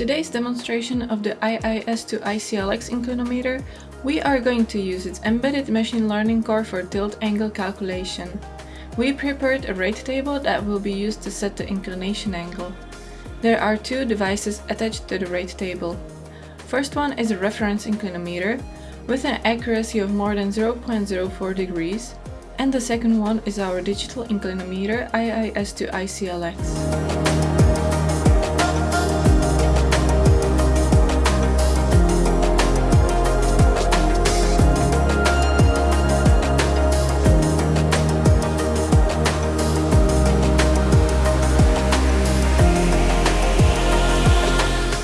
today's demonstration of the IIS2ICLX inclinometer, we are going to use its embedded machine learning core for tilt angle calculation. We prepared a rate table that will be used to set the inclination angle. There are two devices attached to the rate table. First one is a reference inclinometer with an accuracy of more than 0.04 degrees and the second one is our digital inclinometer IIS2ICLX.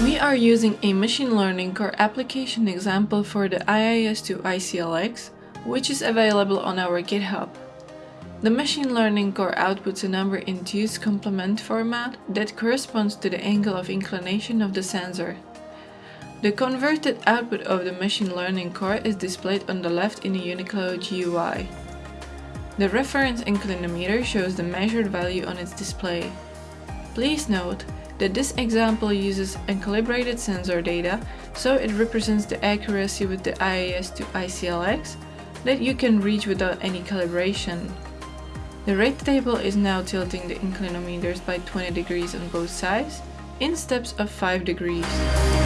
We are using a machine learning core application example for the IIS2ICLX, which is available on our GitHub. The machine learning core outputs a number in two's complement format that corresponds to the angle of inclination of the sensor. The converted output of the machine learning core is displayed on the left in the Unico GUI. The reference inclinometer shows the measured value on its display. Please note that this example uses uncalibrated sensor data, so it represents the accuracy with the IIS2ICLX that you can reach without any calibration. The rate table is now tilting the inclinometers by 20 degrees on both sides, in steps of 5 degrees.